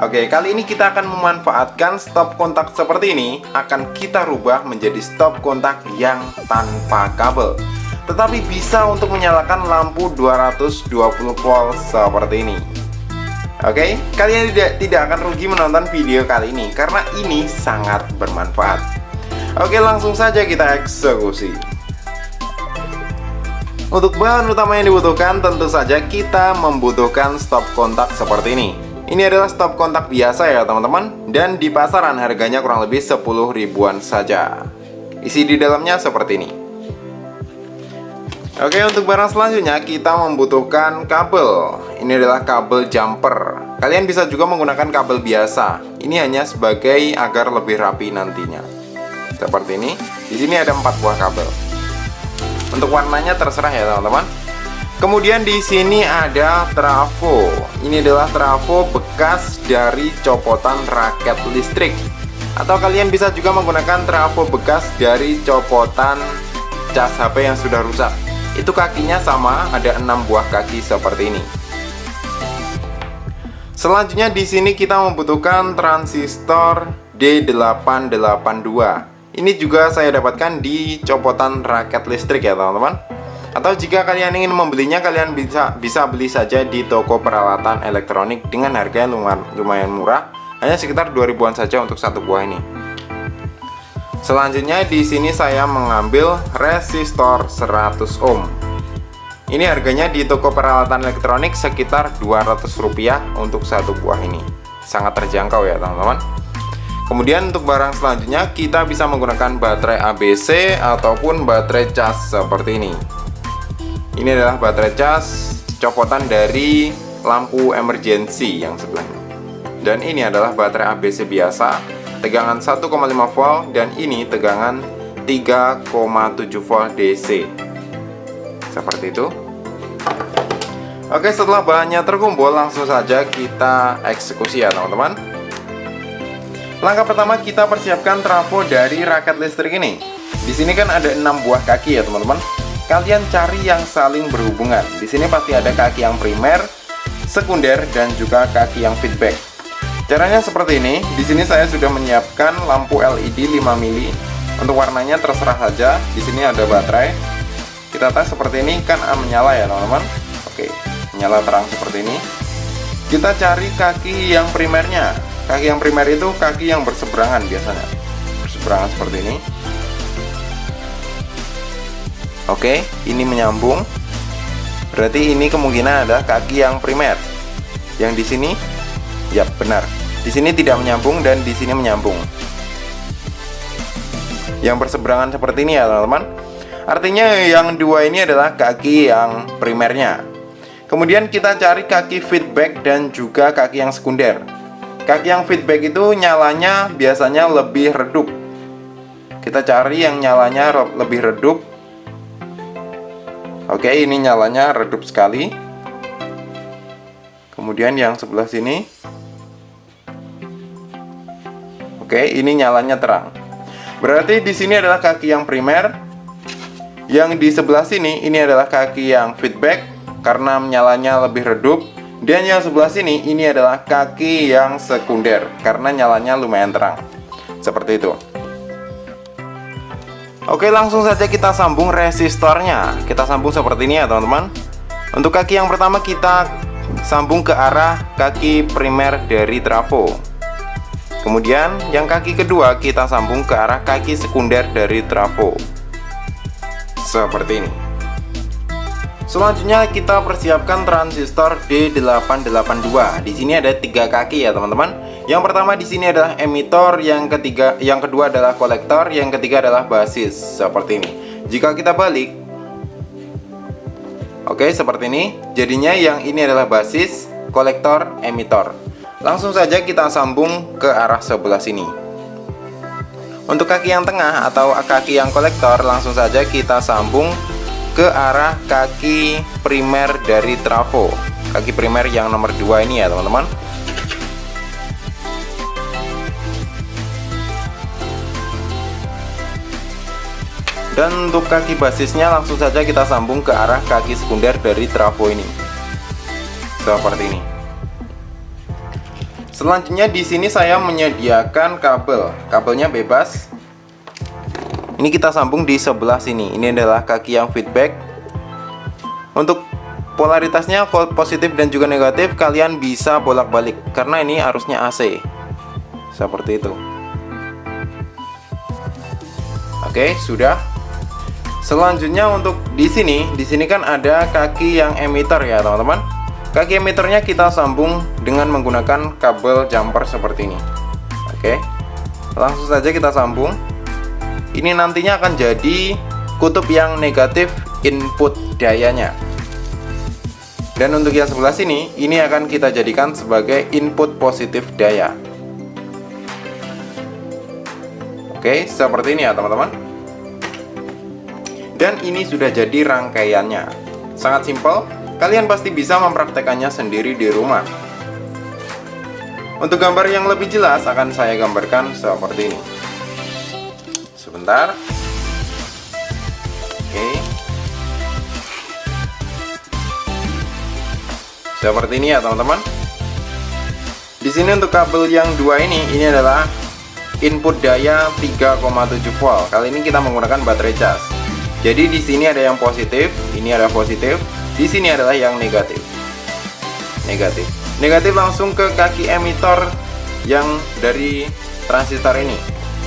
Oke, kali ini kita akan memanfaatkan stop kontak seperti ini akan kita rubah menjadi stop kontak yang tanpa kabel. Tetapi bisa untuk menyalakan lampu 220 volt seperti ini. Oke, kalian tidak tidak akan rugi menonton video kali ini karena ini sangat bermanfaat. Oke, langsung saja kita eksekusi. Untuk bahan utama yang dibutuhkan tentu saja kita membutuhkan stop kontak seperti ini. Ini adalah stop kontak biasa ya teman-teman. Dan di pasaran harganya kurang lebih 10 ribuan saja. Isi di dalamnya seperti ini. Oke untuk barang selanjutnya kita membutuhkan kabel. Ini adalah kabel jumper. Kalian bisa juga menggunakan kabel biasa. Ini hanya sebagai agar lebih rapi nantinya. Seperti ini. Di sini ada 4 buah kabel. Untuk warnanya terserah ya teman-teman Kemudian di sini ada trafo. Ini adalah trafo bekas dari copotan raket listrik. Atau kalian bisa juga menggunakan trafo bekas dari copotan cas HP yang sudah rusak. Itu kakinya sama, ada enam buah kaki seperti ini. Selanjutnya di sini kita membutuhkan transistor D882. Ini juga saya dapatkan di copotan raket listrik ya teman-teman. Atau jika kalian ingin membelinya, kalian bisa bisa beli saja di toko peralatan elektronik dengan harga lumayan, lumayan murah, hanya sekitar 2000-an saja untuk satu buah ini. Selanjutnya di sini saya mengambil resistor 100 ohm. Ini harganya di toko peralatan elektronik sekitar 200 rupiah untuk satu buah ini. Sangat terjangkau ya teman-teman. Kemudian untuk barang selanjutnya kita bisa menggunakan baterai ABC ataupun baterai cas seperti ini. Ini adalah baterai cas copotan dari lampu emergency yang sebelahnya. Dan ini adalah baterai ABC biasa, tegangan 1,5 volt dan ini tegangan 3,7 volt DC. Seperti itu. Oke, setelah bahannya terkumpul, langsung saja kita eksekusi ya, teman-teman. Langkah pertama kita persiapkan trafo dari raket listrik ini. Di sini kan ada 6 buah kaki ya, teman-teman kalian cari yang saling berhubungan. Di sini pasti ada kaki yang primer, sekunder, dan juga kaki yang feedback. Caranya seperti ini. Di sini saya sudah menyiapkan lampu LED 5 mili. Untuk warnanya terserah saja. Di sini ada baterai. Kita tes seperti ini kan menyala ya, teman-teman. Oke, menyala terang seperti ini. Kita cari kaki yang primernya. Kaki yang primer itu kaki yang berseberangan biasanya. Berseberangan seperti ini. Oke, ini menyambung. Berarti ini kemungkinan ada kaki yang primer. Yang di sini, ya benar. Di sini tidak menyambung dan di sini menyambung. Yang berseberangan seperti ini ya teman-teman. Artinya yang dua ini adalah kaki yang primernya. Kemudian kita cari kaki feedback dan juga kaki yang sekunder. Kaki yang feedback itu nyalanya biasanya lebih redup. Kita cari yang nyalanya lebih redup Oke ini nyalanya redup sekali. Kemudian yang sebelah sini. Oke ini nyalanya terang. Berarti di sini adalah kaki yang primer. Yang di sebelah sini ini adalah kaki yang feedback Karena nyalanya lebih redup. Dan yang sebelah sini ini adalah kaki yang sekunder Karena nyalanya lumayan terang. Seperti itu Oke langsung saja kita sambung resistornya. Kita sambung seperti ini ya teman-teman. Untuk kaki yang pertama kita sambung ke arah kaki primer dari trafo Kemudian yang kaki kedua kita sambung ke arah kaki sekunder dari trafo Seperti ini. Selanjutnya kita persiapkan transistor D882 Di sini ada tiga kaki ya teman-teman yang pertama di sini adalah emitor, yang ketiga, yang kedua adalah kolektor, yang ketiga adalah basis seperti ini. Jika kita balik, oke seperti ini. Jadinya yang ini adalah basis, kolektor, emitor. Langsung saja kita sambung ke arah sebelah sini. Untuk kaki yang tengah atau kaki yang kolektor, langsung saja kita sambung ke arah kaki primer dari trafo. Kaki primer yang nomor 2 ini ya teman-teman. Dan untuk kaki basisnya langsung saja kita sambung ke arah kaki sekunder dari trafo ini seperti ini Selanjutnya di sini saya menyediakan kabel. Kabelnya bebas. Ini kita sambung di sebelah sini. Ini adalah kaki yang feedback. Untuk polaritasnya positif dan juga negatif kalian bisa bolak-balik karena ini arusnya AC. Seperti itu. Oke, sudah. Selanjutnya untuk di sini, di sini kan ada kaki yang emitter ya, teman-teman. Kaki emitornya kita sambung dengan menggunakan kabel jumper seperti ini. Oke Langsung saja kita sambung. Ini nantinya akan jadi kutub yang negatif input dayanya. Dan untuk yang sebelah sini Ini akan kita jadikan sebagai input positif daya. Oke seperti ini ya teman-teman Dan ini sudah jadi rangkaiannya Sangat simpel Kalian pasti bisa mempraktekannya sendiri di rumah. Untuk gambar yang lebih jelas akan saya gambarkan seperti ini. Sebentar. Oke. Seperti ini ya teman-teman. Di sini untuk kabel yang dua ini, ini adalah input daya 3,7 volt. Kali ini kita menggunakan baterai cas. Jadi di sini ada yang positif, ini ada positif, di sini adalah yang negatif. Negatif. Negatif langsung ke kaki emitor yang dari transistor ini.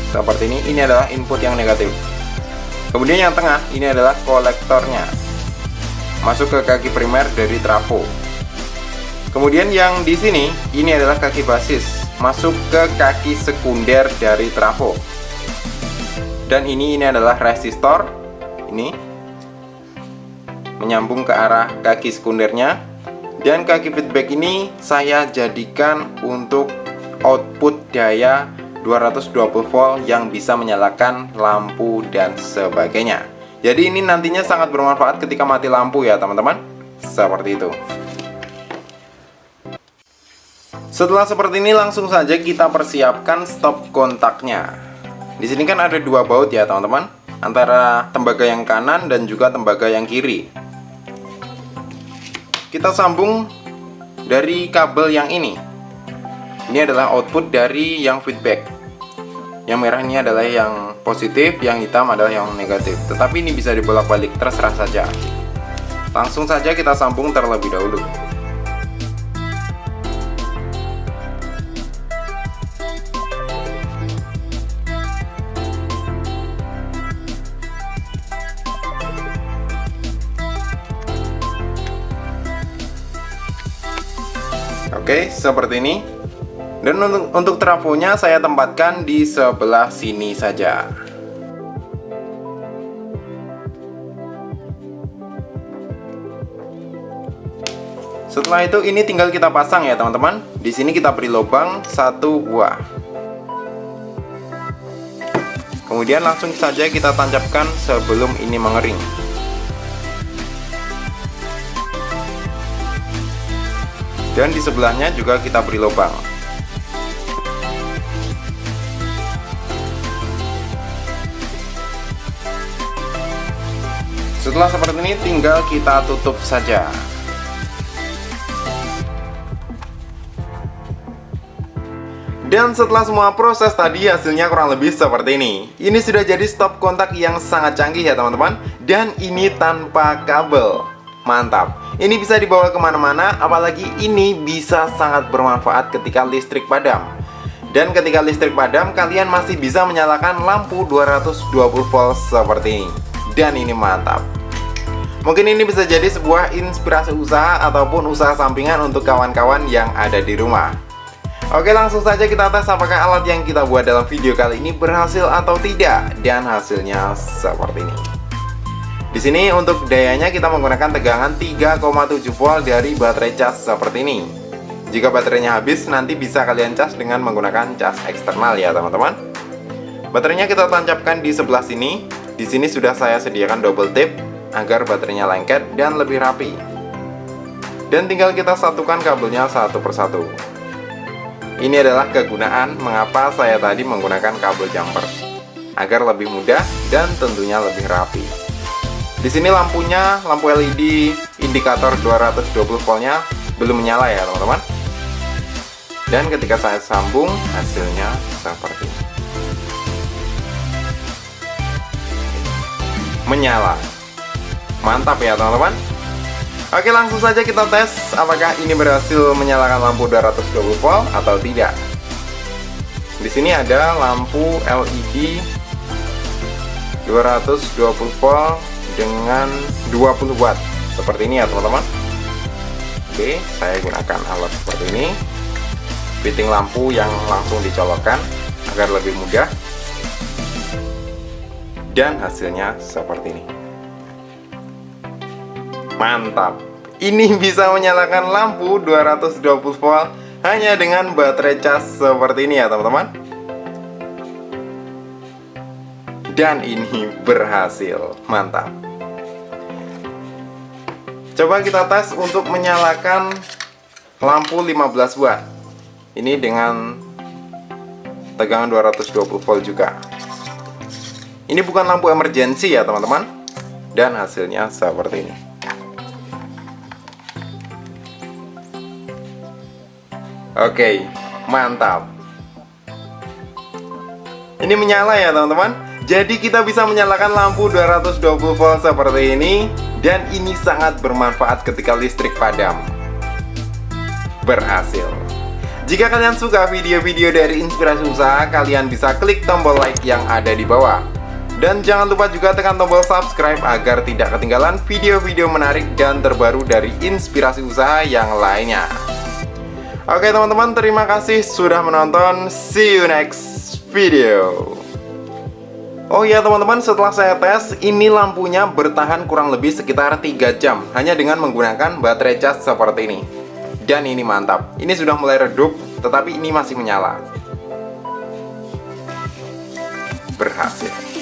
Seperti ini, ini adalah input yang negatif. Kemudian yang tengah, ini adalah kolektornya. Masuk ke kaki primer dari trafo. Kemudian yang di sini, ini adalah kaki basis. Masuk ke kaki sekunder dari trafo. Dan ini ini adalah resistor. Ini menyambung ke arah kaki sekundernya. Dan kaki feedback ini saya jadikan untuk output daya 220 volt yang bisa menyalakan lampu dan sebagainya. Jadi ini nantinya sangat bermanfaat ketika mati lampu ya teman-teman. Seperti itu. Setelah seperti ini langsung saja kita persiapkan stop kontaknya. Di sini kan ada dua baut ya teman-teman antara tembaga yang kanan dan juga tembaga yang kiri. Kita sambung dari kabel yang ini. Ini adalah output dari yang feedback. Yang merah ini adalah yang positif yang hitam adalah yang negatif. Tetapi ini bisa dibolak-balik terserah saja. Langsung saja kita sambung terlebih dahulu Oke, seperti ini. Dan untuk, untuk trafonya saya tempatkan di sebelah sini saja. Setelah itu ini tinggal kita pasang ya teman-teman. Di sini kita beri lubang satu buah. Kemudian langsung saja kita tancapkan sebelum ini mengering. Dan di sebelahnya juga kita beri lubang. Setelah seperti ini tinggal kita tutup saja. Dan setelah semua proses tadi hasilnya kurang lebih seperti ini. Ini sudah jadi stop kontak yang sangat canggih ya teman-teman. Dan ini tanpa kabel Mantap ini bisa dibawa ke mana-mana, apalagi ini bisa sangat bermanfaat ketika listrik padam. Dan ketika listrik padam, kalian masih bisa menyalakan lampu 220 volt seperti ini. Dan ini mantap. Mungkin ini bisa jadi sebuah inspirasi usaha ataupun usaha sampingan untuk kawan-kawan yang ada di rumah. Oke langsung saja kita tes apakah alat yang kita buat dalam video kali ini berhasil atau tidak Dan hasilnya seperti ini di sini untuk dayanya kita menggunakan tegangan 3,7 volt dari baterai cas seperti ini. Jika baterainya habis, nanti bisa kalian cas dengan menggunakan cas eksternal ya teman-teman. Baterainya kita tancapkan di sebelah sini. Di sini sudah saya sediakan double tip agar baterainya lengket dan lebih rapi. Dan tinggal kita satukan kabelnya satu persatu. Ini adalah kegunaan mengapa saya tadi menggunakan kabel jumper agar lebih mudah dan tentunya lebih rapi. Di sini lampunya, lampu LED indikator 220 voltnya belum menyala ya teman-teman. Dan ketika saya sambung, hasilnya seperti ini. Menyala. Mantap ya teman-teman. Oke langsung saja kita tes apakah ini berhasil menyalakan lampu 220 volt atau tidak. Di sini ada lampu LED 220 volt dengan 20 watt. Seperti ini ya teman-teman. Oke saya gunakan alat seperti ini. Fitting lampu yang langsung dicolokkan agar lebih mudah dan hasilnya seperti ini. Mantap. Ini bisa menyalakan lampu 220 volt hanya dengan baterai cas seperti ini ya teman-teman. Dan ini berhasil. Mantap coba kita tes untuk menyalakan lampu 15 watt ini dengan tegangan 220 volt juga. Ini bukan lampu emergency ya teman-teman. Dan hasilnya seperti ini. Oke mantap. Ini menyala ya teman-teman. Jadi kita bisa menyalakan lampu 220 volt seperti ini dan ini sangat bermanfaat ketika listrik padam. Berhasil. Jika kalian suka video-video dari Inspirasi Usaha, kalian bisa klik tombol like yang ada di bawah. Dan jangan lupa juga tekan tombol subscribe agar tidak ketinggalan video-video menarik dan terbaru dari Inspirasi Usaha yang lainnya. Oke teman-teman, terima kasih sudah menonton. See you next video. Oh iya teman-teman setelah saya tes ini lampunya bertahan kurang lebih sekitar 3 jam hanya dengan menggunakan baterai cas seperti ini. Dan ini mantap. Ini sudah mulai redup tetapi ini masih menyala. Berhasil